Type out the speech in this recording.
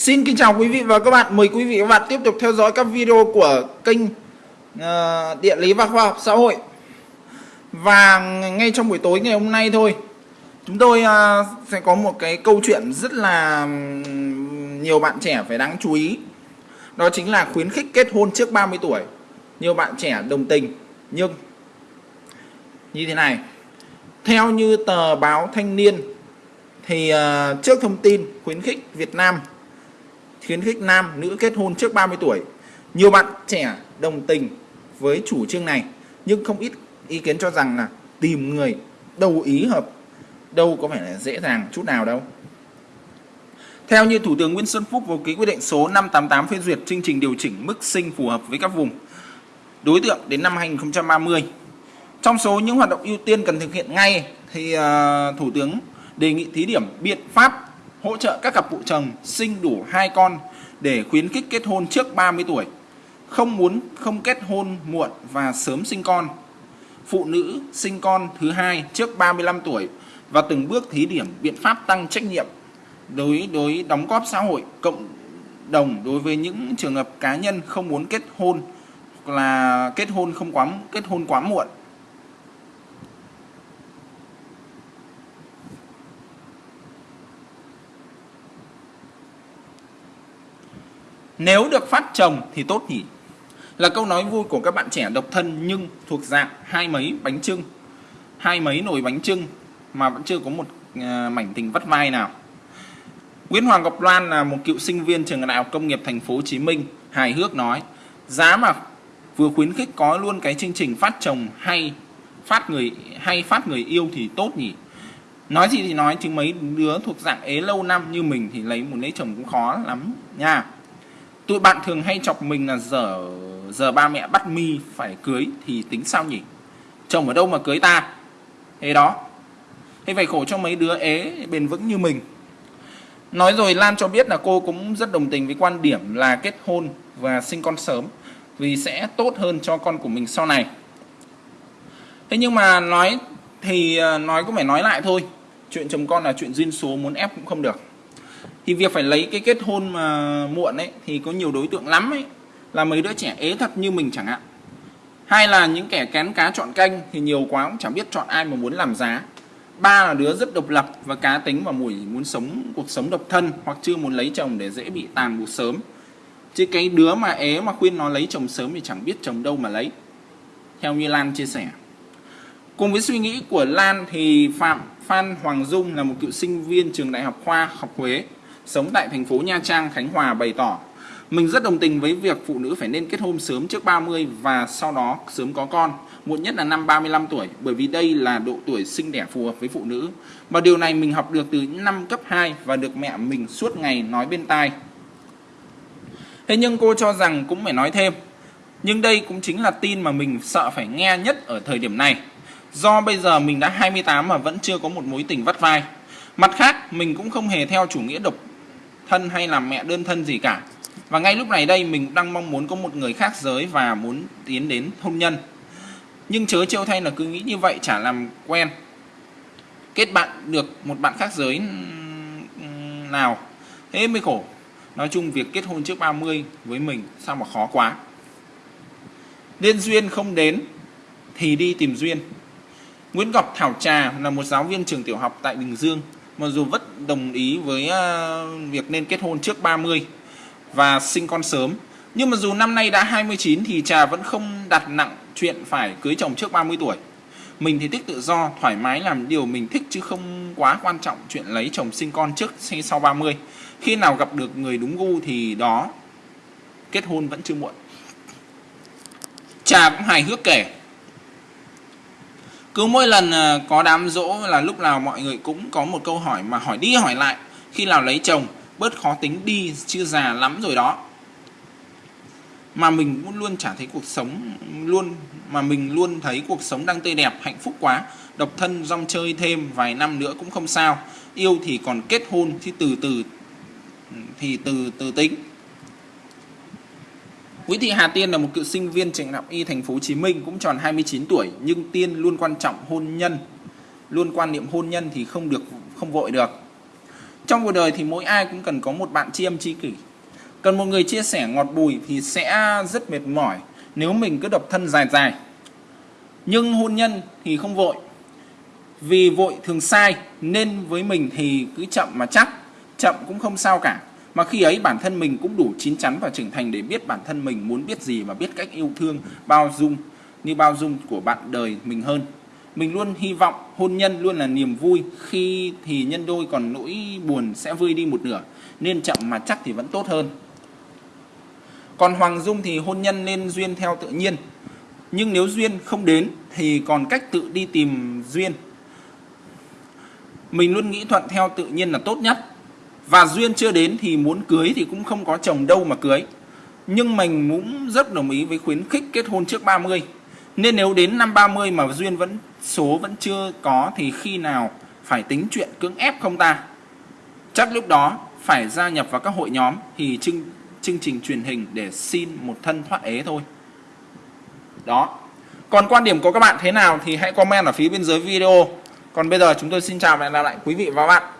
Xin kính chào quý vị và các bạn. Mời quý vị và các bạn tiếp tục theo dõi các video của kênh uh, Địa lý và khoa học xã hội. Và ngay trong buổi tối ngày hôm nay thôi, chúng tôi uh, sẽ có một cái câu chuyện rất là nhiều bạn trẻ phải đáng chú ý. Đó chính là khuyến khích kết hôn trước 30 tuổi. Nhiều bạn trẻ đồng tình nhưng như thế này. Theo như tờ báo Thanh niên thì uh, trước thông tin khuyến khích Việt Nam khuyến khích nam nữ kết hôn trước 30 tuổi. Nhiều bạn trẻ đồng tình với chủ trương này nhưng không ít ý kiến cho rằng là tìm người đầu ý hợp đâu có phải là dễ dàng chút nào đâu. Theo như Thủ tướng Nguyễn Xuân Phúc vừa ký quyết định số 588 phê duyệt chương trình điều chỉnh mức sinh phù hợp với các vùng đối tượng đến năm 2030. Trong số những hoạt động ưu tiên cần thực hiện ngay thì uh, Thủ tướng đề nghị thí điểm biện pháp hỗ trợ các cặp vợ chồng sinh đủ hai con để khuyến khích kết hôn trước 30 tuổi, không muốn không kết hôn muộn và sớm sinh con. Phụ nữ sinh con thứ hai trước 35 tuổi và từng bước thí điểm biện pháp tăng trách nhiệm đối đối đóng góp xã hội cộng đồng đối với những trường hợp cá nhân không muốn kết hôn là kết hôn không quá kết hôn quá muộn Nếu được phát chồng thì tốt nhỉ? Là câu nói vui của các bạn trẻ độc thân nhưng thuộc dạng hai mấy bánh trưng, hai mấy nồi bánh trưng mà vẫn chưa có một ờ, mảnh tình vắt vai nào. Nguyễn Hoàng Ngọc Loan là một cựu sinh viên trường đại học công nghiệp thành phố Hồ Chí Minh hài hước nói giá mà vừa khuyến khích có luôn cái chương trình phát chồng hay phát người hay phát người yêu thì tốt nhỉ nói gì thì nói chứ mấy đứa thuộc dạng ế lâu năm như mình thì lấy một lấy chồng cũng khó lắm nha tụi bạn thường hay chọc mình là giờ giờ ba mẹ bắt mi phải cưới thì tính sao nhỉ? Chồng ở đâu mà cưới ta? Thế đó. Thế phải khổ cho mấy đứa ế bền vững như mình. Nói rồi Lan cho biết là cô cũng rất đồng tình với quan điểm là kết hôn và sinh con sớm vì sẽ tốt hơn cho con của mình sau này. Thế nhưng mà nói thì à, nói cũng phải nói lại thôi. Chuyện chồng con là chuyện duyên số, muốn ép cũng không được thì việc phải lấy cái kết hôn mà muộn ấy, thì có nhiều đối tượng lắm ấy, là mấy đứa trẻ ế thật như mình chẳng hạn. Hai là những kẻ kén cá chọn canh thì nhiều quá cũng chẳng biết chọn ai mà muốn làm giá. Ba là đứa rất độc lập và cá tính và mùi muốn sống cuộc sống độc thân hoặc chưa muốn lấy chồng để dễ bị tàn buộc sớm. Chứ cái đứa mà ế mà khuyên nó lấy chồng sớm thì chẳng biết chồng đâu mà lấy. Theo như Lan chia sẻ cùng với suy nghĩ của Lan thì Phạm Phan Hoàng Dung là một cựu sinh viên trường Đại học Khoa học Huế sống tại thành phố Nha Trang, Khánh Hòa bày tỏ mình rất đồng tình với việc phụ nữ phải nên kết hôn sớm trước 30 và sau đó sớm có con, muộn nhất là năm 35 tuổi bởi vì đây là độ tuổi sinh đẻ phù hợp với phụ nữ. Và điều này mình học được từ năm cấp 2 và được mẹ mình suốt ngày nói bên tai. Thế nhưng cô cho rằng cũng phải nói thêm. Nhưng đây cũng chính là tin mà mình sợ phải nghe nhất ở thời điểm này. Do bây giờ mình đã 28 mà vẫn chưa có một mối tình vắt vai. Mặt khác, mình cũng không hề theo chủ nghĩa độc thân hay làm mẹ đơn thân gì cả. Và ngay lúc này đây mình đang mong muốn có một người khác giới và muốn tiến đến hôn nhân. Nhưng chớ trêu thay là cứ nghĩ như vậy chả làm quen. Kết bạn được một bạn khác giới nào. Thế mới khổ. Nói chung việc kết hôn trước 30 với mình sao mà khó quá. Nên duyên không đến thì đi tìm duyên. Nguyễn Ngọc Thảo Trà là một giáo viên trường tiểu học tại Bình Dương. Mặc dù vẫn đồng ý với ờ, việc nên kết hôn trước 30 và sinh con sớm, nhưng mà dù năm nay đã 29 thì trà vẫn không đặt nặng chuyện phải cưới chồng trước 30 tuổi. Mình thì thích tự do, thoải mái làm điều mình thích chứ không quá quan trọng chuyện lấy chồng sinh con trước hay sau 30 khi nào gặp được người đúng gu thì đó, kết hôn vẫn chưa muộn. Trà cũng hài hước kể cứ mỗi lần ờ, có đám dỗ là lúc nào mọi người cũng có một câu hỏi mà hỏi đi hỏi lại. Khi nào lấy chồng, bớt khó tính đi, chưa già lắm rồi đó. Mà mình cũng luôn chả thấy cuộc sống luôn, mà mình luôn thấy cuộc sống đang tươi đẹp, hạnh phúc quá. Độc thân, rong chơi thêm vài năm nữa cũng không sao. Yêu thì còn kết hôn, thì từ từ ừ, thì từ từ tính. Nguyễn Thị Hà Tiên là một cựu sinh viên trường đại học y thành phố Hồ Chí Minh cũng tròn 29 tuổi nhưng Tiên luôn quan trọng hôn nhân, luôn quan niệm hôn nhân thì không được không vội được. trong cuộc đời thì mỗi ai cũng cần có một bạn tri âm tri kỷ. Cần một người chia sẻ ngọt bùi thì sẽ rất mệt mỏi nếu mình cứ độc thân dài dài. Nhưng hôn nhân thì không vội. Vì vội thường sai nên với mình thì cứ chậm mà chắc chậm cũng không sao cả mà khi ấy bản thân mình cũng đủ chín chắn và trưởng thành để biết bản thân mình muốn biết gì và biết cách yêu thương, bao dung, như bao dung của bạn đời mình hơn. Mình luôn hy vọng hôn nhân luôn là niềm vui. Khi thì nhân đôi còn nỗi buồn sẽ vơi đi một nửa, nên chậm mà chắc thì vẫn tốt hơn. Còn Hoàng Dung thì hôn nhân nên duyên theo tự nhiên. Nhưng nếu duyên không đến thì còn cách tự đi tìm duyên. Mình luôn nghĩ thuận theo tự nhiên là tốt nhất và duyên chưa đến thì muốn cưới thì cũng không có chồng đâu mà cưới. Nhưng mình cũng rất đồng ý với khuyến khích kết hôn trước 30 nên nếu đến năm 30 mà duyên vẫn, số vẫn chưa có thì khi nào phải tính chuyện cưỡng ép không ta? Chắc lúc đó phải gia nhập vào các hội nhóm thì chương chương trình truyền hình để xin một thân thoát ế thôi. Đó. Còn quan điểm của các bạn thế nào thì hãy comment ở phía bên dưới video. Còn bây giờ chúng tôi xin chào và hẹn gặp lại quý vị và các bạn.